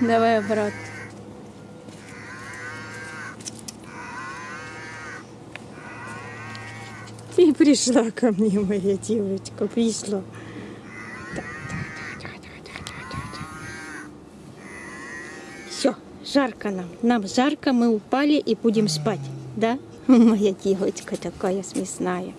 Давай обратно. Ты пришла ко мне, моя девочка, пришла. Все, жарко нам. Нам жарко, мы упали и будем спать. Да? Моя девочка такая смешная.